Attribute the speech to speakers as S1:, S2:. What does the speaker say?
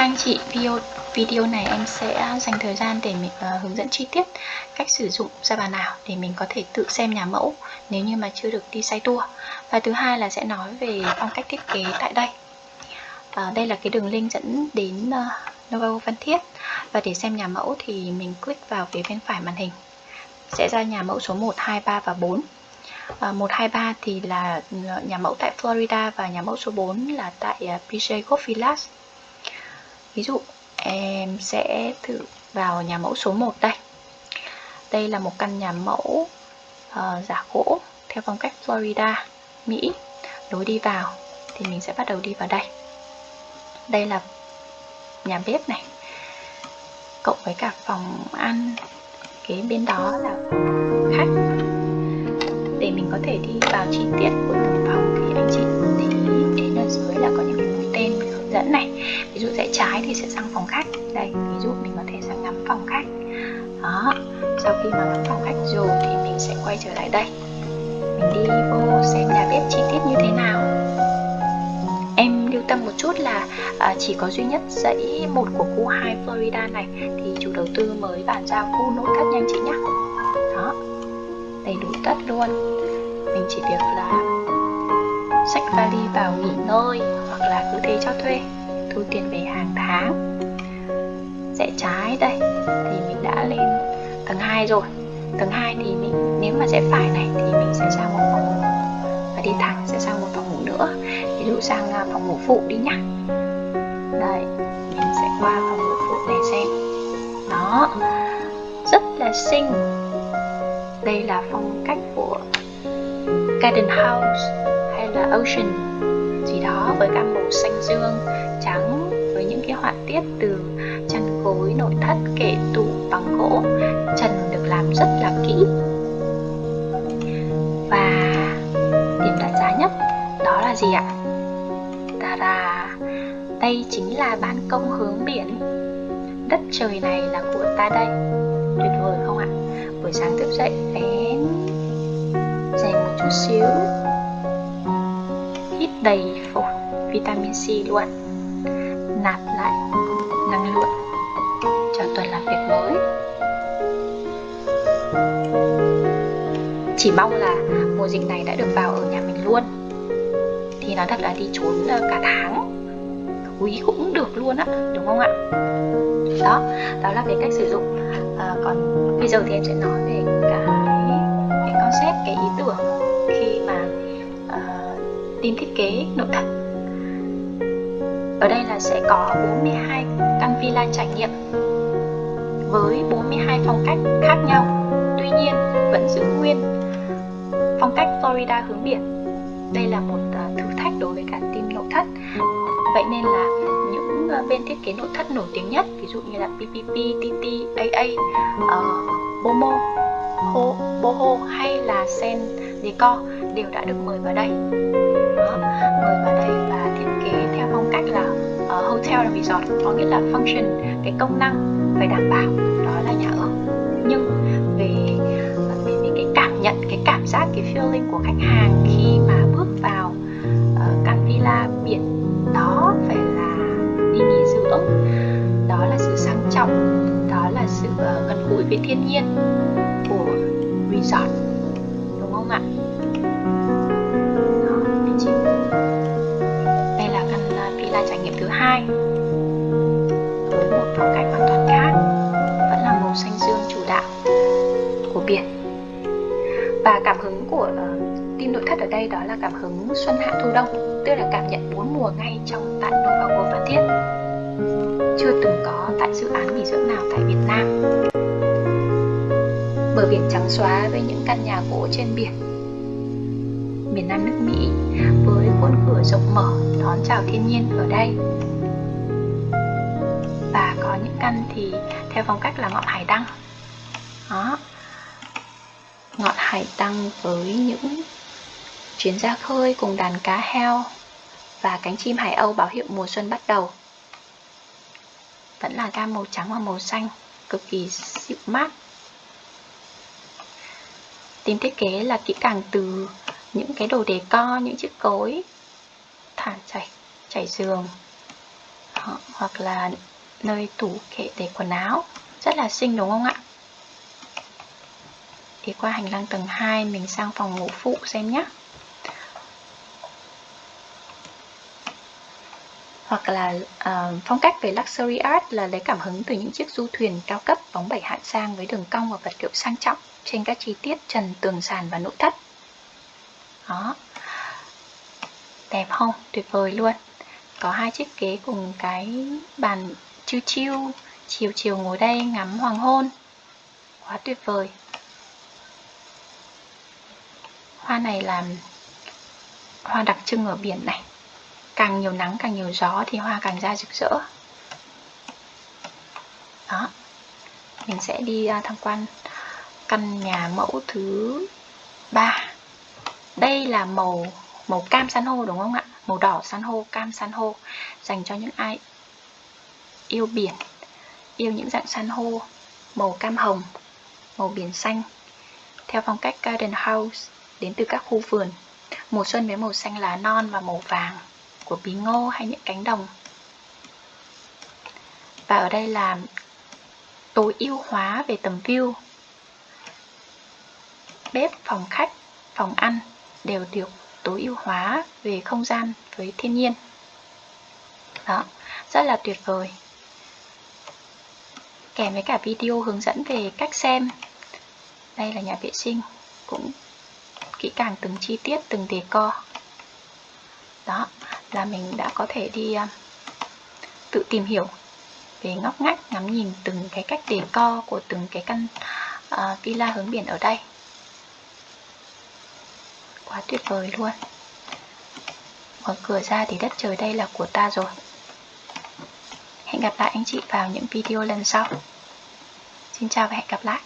S1: Các anh chị, video, video này em sẽ dành thời gian để mình uh, hướng dẫn chi tiết cách sử dụng ra bàn ảo để mình có thể tự xem nhà mẫu nếu như mà chưa được đi say tour. Và thứ hai là sẽ nói về phong cách thiết kế tại đây. Uh, đây là cái đường link dẫn đến ờ, uh, Novo Văn Thiết và để xem nhà mẫu thì mình click vào phía bên phải màn hình sẽ ra nhà mẫu số 1, 2, 3 và 4 Uh, 1, 2, 3 thì là nhà mẫu tại Florida và nhà mẫu số 4 là tại uh, PJ Golf Village ví dụ em sẽ thử vào nhà mẫu số 1 đây. Đây là một căn nhà mẫu uh, giả gỗ theo phong cách Florida Mỹ. Lối đi vào thì mình sẽ bắt đầu đi vào đây. Đây là nhà bếp này cộng với cả phòng ăn kế bên đó là khách. Để mình có thể đi vào chi tiết của dẫn này. Ví dụ rẽ trái thì sẽ sang phòng khách. Đây ví dụ mình có thể sang ngắm phòng khách. Đó sau khi mà ngắm phòng khách rồi thì mình sẽ quay trở lại đây. Mình đi vô xem nhà bếp chi tiết như thế nào. Em lưu tâm một chút là à, chỉ có duy nhất dãy một của khu 2 Florida này thì chủ đầu tư mới bàn giao khu nội thất nhanh chị nhé đó đầy đủ tất luôn. Mình chỉ việc là xách vali vào nghỉ ngơi hoặc là cứ thế cho thuê, thu tiền về hàng tháng. Rẽ trái đây, thì mình đã lên tầng 2 rồi. Tầng 2 thì mình, nếu mà rẽ phải này, thì mình sẽ sang một phòng ngủ. Và đi thẳng sẽ sang một phòng ngủ nữa. Ví dụ sang à, phòng ngủ phụ đi nhá. Đây, mình sẽ qua phòng ngủ phụ để xem. Đó, rất là xinh. Đây là phong cách của garden house là ocean. Gì đó với cả màu xanh dương, trắng, với những cái họa tiết từ chăn gối, nội thất, kệ tủ, bằng gỗ. Trần được làm rất là kỹ. Và điểm đặt giá nhất, đó là gì ạ? Ta da đây chính là ban công hướng biển. Đất trời này là của ta đây. Tuyệt vời không ạ? Buổi sáng thức dậy bé dành một chút xíu đầy phổi vitamin C luôn. Nạp lại năng lượng cho tuần làm việc mới. Chỉ mong là mùa dịch này đã được vào ở nhà mình luôn. Thì nói thật là đi trốn ờ, cả tháng. Quý cũng được luôn á đúng không ạ? Đó đó là cái cách sử dụng. À, còn bây giờ thì em sẽ nói về cả uh, team thiết kế nội thất. Ở đây là sẽ có 42 căn villa trải nghiệm với 42 phong cách khác nhau. Tuy nhiên vẫn giữ nguyên phong cách Florida hướng biển. Đây là một à, thử thách đối với cả team nội thất. Vậy nên là những à, bên thiết kế nội thất nổi tiếng nhất ví dụ như là PPP, TT, AA, uh, ờ, Bomo, Ho, Boho hay là Sen Decor đều đã được mời vào đây nữa. Mời vào đây và thiết kế theo phong cách là uh, hotel and resort có nghĩa là function cái công năng phải đảm bảo đó là nhà ở. Nhưng về về, về cái cảm nhận cái cảm giác cái feeling của khách hàng khi mà bước vào uh, căn villa biển đó phải là đi nghỉ dưỡng. Đó là sự sang trọng đó là sự uh, gần gũi với thiên nhiên của resort. Trải nghiệm thứ hai. Với một phong cách hoàn toàn khác vẫn là màu xanh dương chủ đạo của biển. Và cảm hứng của uh, nội thất ở đây đó là cảm hứng xuân hạ thu đông tức là cảm nhận bốn mùa ngay trong tại Nova World Phan Thiết. Chưa từng có tại dự án nghỉ dưỡng nào tại Việt Nam. Bờ biển trắng xóa với những căn nhà gỗ trên biển miền Nam nước Mỹ với khuôn cửa rộng mở đón chào thiên nhiên ở đây. Và có những căn thì theo phong cách là ngọn hải đăng. Đó. Ngọn hải đăng với những chuyến ra khơi cùng đàn cá heo và cánh chim hải âu báo hiệu mùa xuân bắt đầu. Vẫn là gam màu trắng và màu xanh, cực kỳ dịu mát. Tìm thiết kế là kỹ càng từ những cái đồ đề co, những chiếc cối thảm chảy, chảy giường Đó, hoặc là nơi tủ kệ để quần áo. Rất là xinh đúng không ạ? Thì qua hành lang tầng 2 mình sang phòng ngủ phụ xem nhé. Hoặc là uh, phong cách về luxury art là lấy cảm hứng từ những chiếc du thuyền cao cấp bóng bẩy hạng sang với đường cong và vật liệu sang trọng trên các chi tiết trần tường sàn và nội thất đó. Đẹp không? Tuyệt vời luôn. Có hai chiếc ghế cùng cái bàn chiêu chiêu, chiều chiều ngồi đây ngắm hoàng hôn. Quá tuyệt vời. Hoa này là hoa đặc trưng ở biển này. Càng nhiều nắng, càng nhiều gió thì hoa càng ra rực rỡ. Đó. Mình sẽ đi à, tham quan căn nhà mẫu thứ ba đây là màu màu cam san hô đúng không ạ? Màu đỏ san hô, cam san hô, dành cho những ai yêu biển, yêu những dạng san hô, màu cam hồng, màu biển xanh. Theo phong cách garden house, đến từ các khu vườn, mùa xuân với màu xanh lá non và màu vàng của bí ngô hay những cánh đồng. Và ở đây là tối ưu hóa về tầm view. Bếp, phòng khách, phòng ăn đều được tối ưu hóa về không gian với thiên nhiên. Đó rất là tuyệt vời. Kèm với cả video hướng dẫn về cách xem. Đây là nhà vệ sinh cũng kỹ càng từng chi tiết từng đề co đó là mình đã có thể đi à, tự tìm hiểu về ngóc ngách ngắm nhìn từng cái cách đề co của từng cái căn uh, villa hướng biển ở đây quá tuyệt vời luôn. Mở cửa ra thì đất trời đây là của ta rồi. Hẹn gặp lại anh chị vào những video lần sau. Xin chào và hẹn gặp lại.